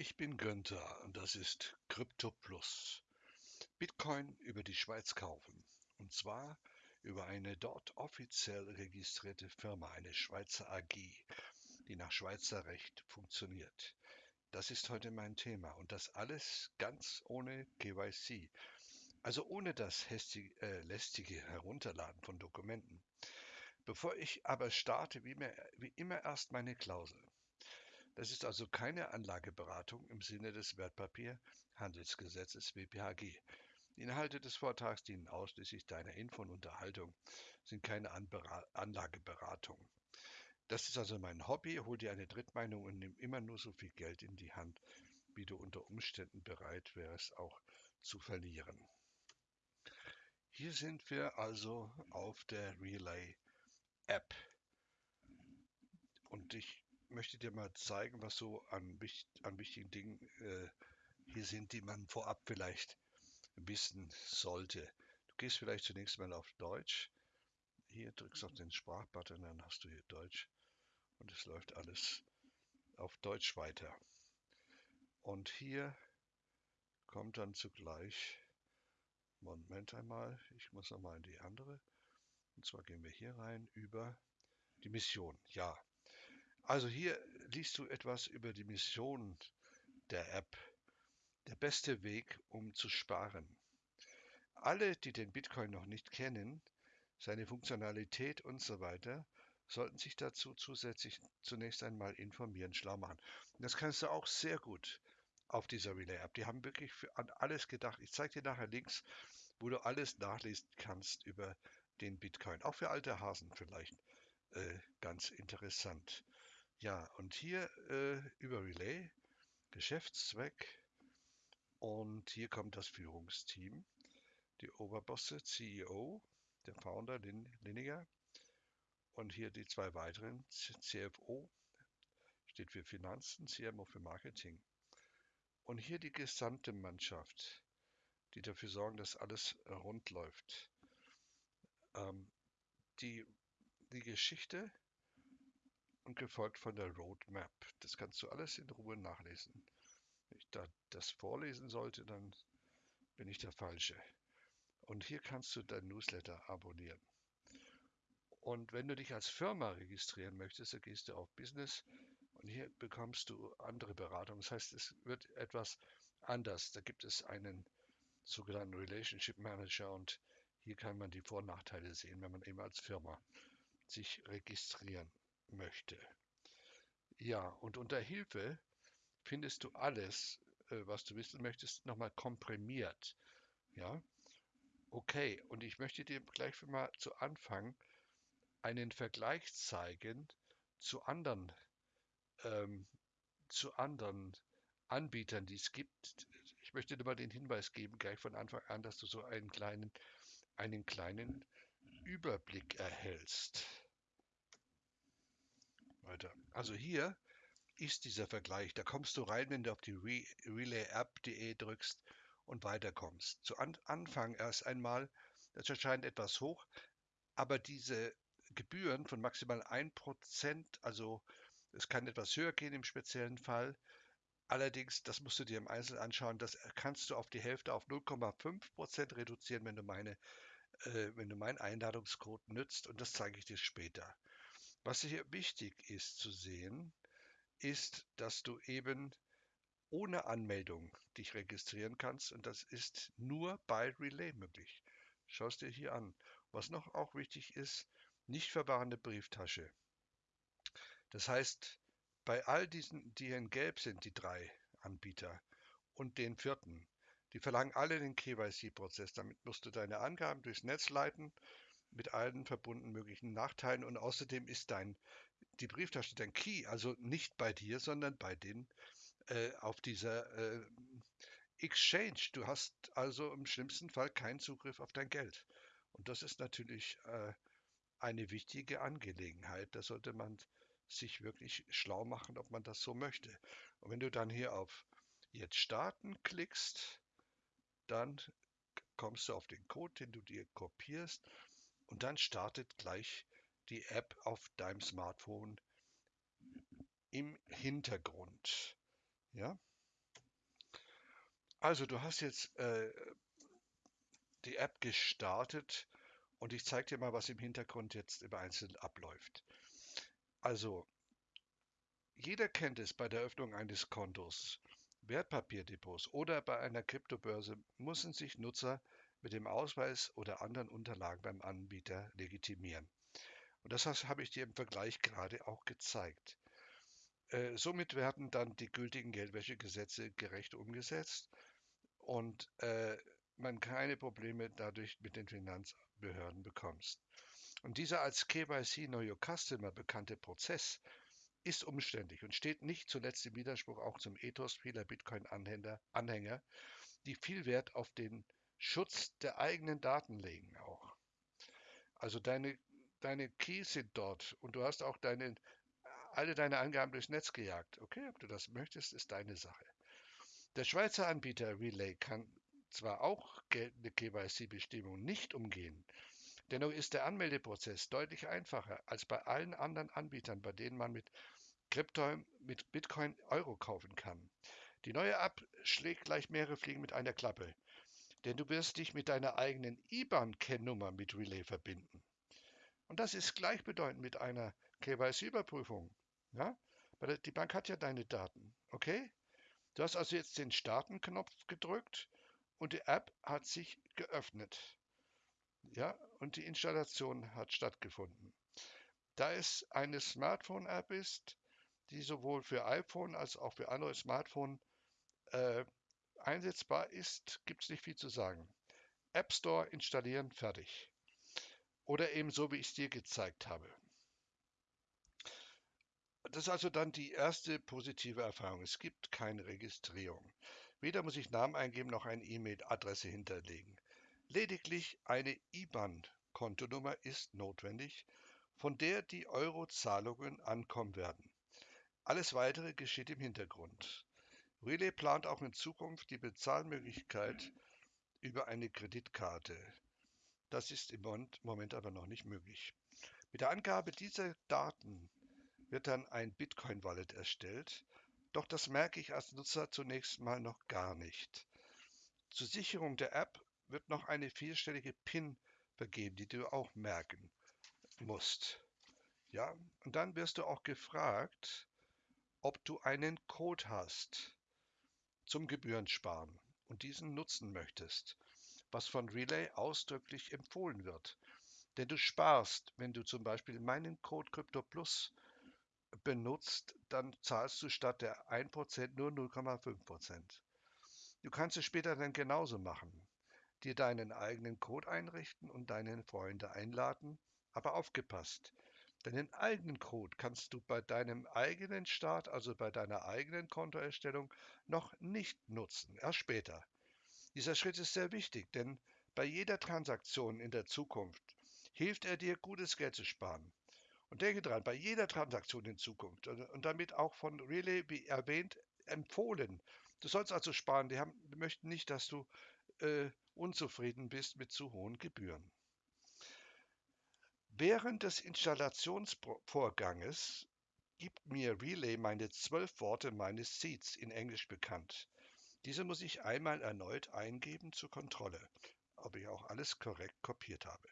Ich bin Günther und das ist Crypto Plus. Bitcoin über die Schweiz kaufen. Und zwar über eine dort offiziell registrierte Firma, eine Schweizer AG, die nach Schweizer Recht funktioniert. Das ist heute mein Thema und das alles ganz ohne KYC. Also ohne das hästige, äh, lästige Herunterladen von Dokumenten. Bevor ich aber starte, wie, mehr, wie immer erst meine Klausel. Das ist also keine Anlageberatung im Sinne des Wertpapierhandelsgesetzes WPHG. Die Inhalte des Vortrags dienen ausschließlich deiner Info und Unterhaltung, sind keine Anlageberatung. Das ist also mein Hobby, hol dir eine Drittmeinung und nimm immer nur so viel Geld in die Hand, wie du unter Umständen bereit wärst, auch zu verlieren. Hier sind wir also auf der Relay App. Und ich möchte dir mal zeigen, was so an, an wichtigen Dingen äh, hier sind, die man vorab vielleicht wissen sollte. Du gehst vielleicht zunächst mal auf Deutsch. Hier drückst du auf den Sprachbutton, dann hast du hier Deutsch und es läuft alles auf Deutsch weiter. Und hier kommt dann zugleich, Moment einmal, ich muss nochmal in die andere. Und zwar gehen wir hier rein über die Mission. Ja, also hier liest du etwas über die Mission der App. Der beste Weg, um zu sparen. Alle, die den Bitcoin noch nicht kennen, seine Funktionalität und so weiter, sollten sich dazu zusätzlich zunächst einmal informieren, schlau machen. Und das kannst du auch sehr gut auf dieser Relay-App. Die haben wirklich an alles gedacht. Ich zeige dir nachher Links, wo du alles nachlesen kannst über den Bitcoin. Auch für alte Hasen vielleicht äh, ganz interessant. Ja, und hier äh, über Relay, Geschäftszweck und hier kommt das Führungsteam, die Oberbosse, CEO, der Founder Lin Liniger und hier die zwei weiteren, CFO steht für Finanzen, CMO für Marketing. Und hier die gesamte Mannschaft, die dafür sorgen, dass alles rund läuft. Ähm, die, die Geschichte und gefolgt von der Roadmap. Das kannst du alles in Ruhe nachlesen. Wenn ich da das vorlesen sollte, dann bin ich der Falsche. Und hier kannst du dein Newsletter abonnieren. Und wenn du dich als Firma registrieren möchtest, dann gehst du auf Business und hier bekommst du andere Beratung. Das heißt, es wird etwas anders. Da gibt es einen sogenannten Relationship Manager und hier kann man die Vor- und Nachteile sehen, wenn man eben als Firma sich registrieren möchte. Ja, und unter Hilfe findest du alles, äh, was du wissen möchtest, nochmal komprimiert. Ja, okay. Und ich möchte dir gleich mal zu Anfang einen Vergleich zeigen zu anderen, ähm, zu anderen Anbietern, die es gibt. Ich möchte dir mal den Hinweis geben, gleich von Anfang an, dass du so einen kleinen, einen kleinen Überblick erhältst weiter. Also hier ist dieser Vergleich. Da kommst du rein, wenn du auf die Re relayapp.de drückst und weiterkommst. Zu an Anfang erst einmal, das erscheint etwas hoch, aber diese Gebühren von maximal 1%, also es kann etwas höher gehen im speziellen Fall. Allerdings, das musst du dir im Einzelnen anschauen, das kannst du auf die Hälfte auf 0,5% reduzieren, wenn du meine äh, wenn du meinen Einladungscode nützt und das zeige ich dir später. Was hier wichtig ist zu sehen, ist, dass du eben ohne Anmeldung dich registrieren kannst und das ist nur bei Relay möglich. Schau es dir hier an. Was noch auch wichtig ist, nicht verwahrende Brieftasche. Das heißt, bei all diesen, die hier in Gelb sind, die drei Anbieter und den vierten, die verlangen alle den KYC-Prozess. Damit musst du deine Angaben durchs Netz leiten mit allen verbunden möglichen Nachteilen und außerdem ist dein die Brieftasche dein Key, also nicht bei dir, sondern bei den äh, auf dieser äh, Exchange. Du hast also im schlimmsten Fall keinen Zugriff auf dein Geld. Und das ist natürlich äh, eine wichtige Angelegenheit. Da sollte man sich wirklich schlau machen, ob man das so möchte. Und wenn du dann hier auf Jetzt starten klickst, dann kommst du auf den Code, den du dir kopierst und dann startet gleich die App auf deinem Smartphone im Hintergrund. Ja? Also du hast jetzt äh, die App gestartet und ich zeige dir mal, was im Hintergrund jetzt im Einzelnen abläuft. Also, jeder kennt es bei der Öffnung eines Kontos, Wertpapierdepots oder bei einer Kryptobörse müssen sich Nutzer mit dem Ausweis oder anderen Unterlagen beim Anbieter legitimieren. Und das habe ich dir im Vergleich gerade auch gezeigt. Äh, somit werden dann die gültigen Geldwäschegesetze gerecht umgesetzt und äh, man keine Probleme dadurch mit den Finanzbehörden bekommst. Und dieser als KYC Know Your Customer bekannte Prozess ist umständlich und steht nicht zuletzt im Widerspruch auch zum Ethos vieler Bitcoin-Anhänger, die viel Wert auf den Schutz der eigenen Daten legen auch. Also deine, deine Keys sind dort und du hast auch deine, alle deine Angaben durchs Netz gejagt. Okay, ob du das möchtest, ist deine Sache. Der Schweizer Anbieter Relay kann zwar auch geltende KYC-Bestimmungen nicht umgehen, Dennoch ist der Anmeldeprozess deutlich einfacher als bei allen anderen Anbietern, bei denen man mit Krypto mit Bitcoin Euro kaufen kann. Die neue App schlägt gleich mehrere Fliegen mit einer Klappe, denn du wirst dich mit deiner eigenen IBAN-Kennnummer mit Relay verbinden. Und das ist gleichbedeutend mit einer KYC-Überprüfung. Ja? Die Bank hat ja deine Daten, okay? Du hast also jetzt den Starten-Knopf gedrückt und die App hat sich geöffnet. Ja, und die Installation hat stattgefunden. Da es eine Smartphone-App ist, die sowohl für iPhone als auch für andere Smartphone äh, einsetzbar ist, gibt es nicht viel zu sagen. App Store installieren, fertig. Oder eben so, wie ich es dir gezeigt habe. Das ist also dann die erste positive Erfahrung. Es gibt keine Registrierung. Weder muss ich Namen eingeben noch eine E-Mail-Adresse hinterlegen. Lediglich eine IBAN-Kontonummer ist notwendig, von der die Euro-Zahlungen ankommen werden. Alles Weitere geschieht im Hintergrund. Relay plant auch in Zukunft die Bezahlmöglichkeit über eine Kreditkarte. Das ist im Moment aber noch nicht möglich. Mit der Angabe dieser Daten wird dann ein Bitcoin-Wallet erstellt, doch das merke ich als Nutzer zunächst mal noch gar nicht. Zur Sicherung der App wird noch eine vierstellige PIN vergeben, die du auch merken musst. Ja, und dann wirst du auch gefragt, ob du einen Code hast zum Gebührensparen und diesen nutzen möchtest, was von Relay ausdrücklich empfohlen wird. Denn du sparst, wenn du zum Beispiel meinen Code Crypto Plus benutzt, dann zahlst du statt der 1% nur 0,5%. Du kannst es später dann genauso machen dir deinen eigenen Code einrichten und deine Freunde einladen, aber aufgepasst. Deinen eigenen Code kannst du bei deinem eigenen Start, also bei deiner eigenen Kontoerstellung, noch nicht nutzen, erst später. Dieser Schritt ist sehr wichtig, denn bei jeder Transaktion in der Zukunft hilft er dir, gutes Geld zu sparen. Und denke dran, bei jeder Transaktion in Zukunft und damit auch von Relay, wie erwähnt, empfohlen. Du sollst also sparen. Die, haben, die möchten nicht, dass du äh, unzufrieden bist mit zu hohen Gebühren. Während des Installationsvorganges gibt mir Relay meine zwölf Worte meines Seeds in Englisch bekannt. Diese muss ich einmal erneut eingeben zur Kontrolle, ob ich auch alles korrekt kopiert habe.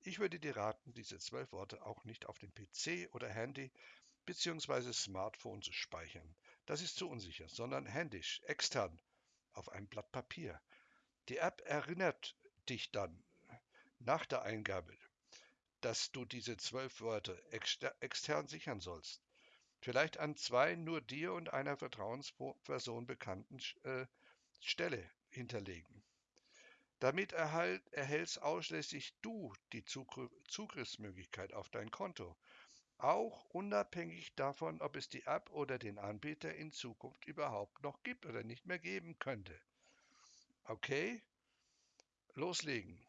Ich würde dir raten, diese zwölf Worte auch nicht auf dem PC oder Handy bzw. Smartphone zu speichern. Das ist zu unsicher, sondern händisch, extern, auf einem Blatt Papier. Die App erinnert dich dann nach der Eingabe, dass du diese zwölf Wörter exter extern sichern sollst. Vielleicht an zwei nur dir und einer Vertrauensperson bekannten äh, Stelle hinterlegen. Damit erhalt, erhältst ausschließlich du die Zugr Zugriffsmöglichkeit auf dein Konto, auch unabhängig davon, ob es die App oder den Anbieter in Zukunft überhaupt noch gibt oder nicht mehr geben könnte. Okay, loslegen.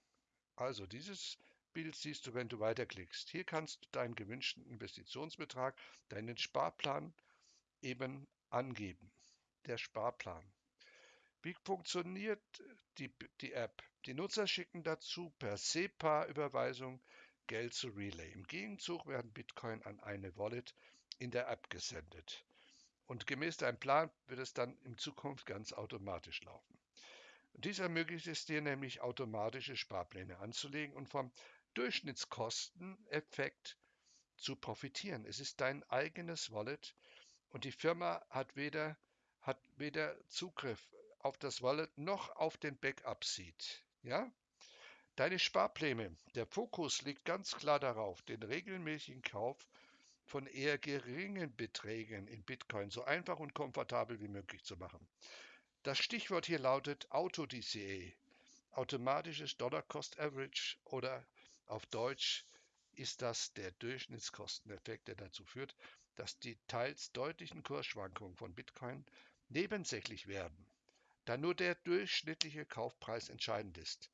Also dieses Bild siehst du, wenn du weiterklickst. Hier kannst du deinen gewünschten Investitionsbetrag, deinen Sparplan eben angeben. Der Sparplan. Wie funktioniert die, die App? Die Nutzer schicken dazu per SEPA-Überweisung Geld zu Relay. Im Gegenzug werden Bitcoin an eine Wallet in der App gesendet. Und gemäß deinem Plan wird es dann in Zukunft ganz automatisch laufen. Dies ermöglicht es dir nämlich, automatische Sparpläne anzulegen und vom Durchschnittskosteneffekt zu profitieren. Es ist dein eigenes Wallet und die Firma hat weder, hat weder Zugriff auf das Wallet noch auf den Backup-Seed. Ja? Deine Sparpläne. Der Fokus liegt ganz klar darauf, den regelmäßigen Kauf von eher geringen Beträgen in Bitcoin so einfach und komfortabel wie möglich zu machen. Das Stichwort hier lautet AutoDCA, automatisches Dollar Cost Average oder auf Deutsch ist das der Durchschnittskosteneffekt, der dazu führt, dass die teils deutlichen Kursschwankungen von Bitcoin nebensächlich werden, da nur der durchschnittliche Kaufpreis entscheidend ist.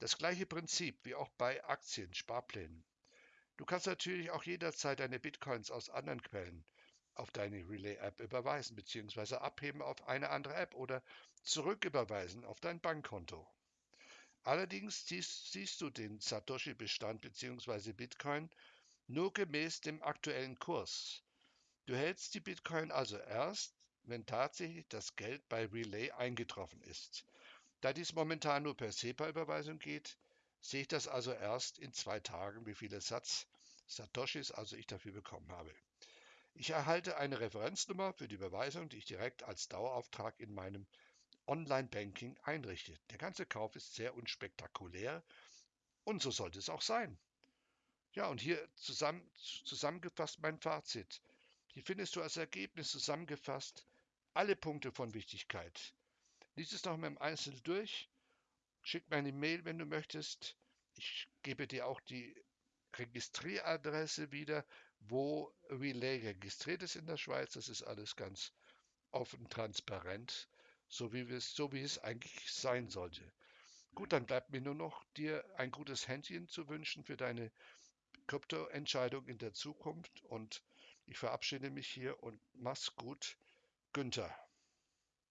Das gleiche Prinzip wie auch bei Aktien, Sparplänen. Du kannst natürlich auch jederzeit deine Bitcoins aus anderen Quellen auf deine Relay-App überweisen bzw. abheben auf eine andere App oder zurücküberweisen auf dein Bankkonto. Allerdings siehst, siehst du den Satoshi-Bestand bzw. Bitcoin nur gemäß dem aktuellen Kurs. Du hältst die Bitcoin also erst, wenn tatsächlich das Geld bei Relay eingetroffen ist. Da dies momentan nur per SEPA-Überweisung geht, sehe ich das also erst in zwei Tagen, wie viele Satz Satoshis also ich dafür bekommen habe. Ich erhalte eine Referenznummer für die Überweisung, die ich direkt als Dauerauftrag in meinem Online-Banking einrichte. Der ganze Kauf ist sehr unspektakulär und so sollte es auch sein. Ja, und hier zusammen, zusammengefasst mein Fazit. Hier findest du als Ergebnis zusammengefasst alle Punkte von Wichtigkeit. Lies es noch mal im Einzelnen durch. Schick mir eine Mail, wenn du möchtest. Ich gebe dir auch die Registrieradresse wieder, wo Relay registriert ist in der Schweiz. Das ist alles ganz offen, transparent, so wie, es, so wie es eigentlich sein sollte. Gut, dann bleibt mir nur noch dir ein gutes Händchen zu wünschen für deine Kryptoentscheidung in der Zukunft und ich verabschiede mich hier und mach's gut, Günther.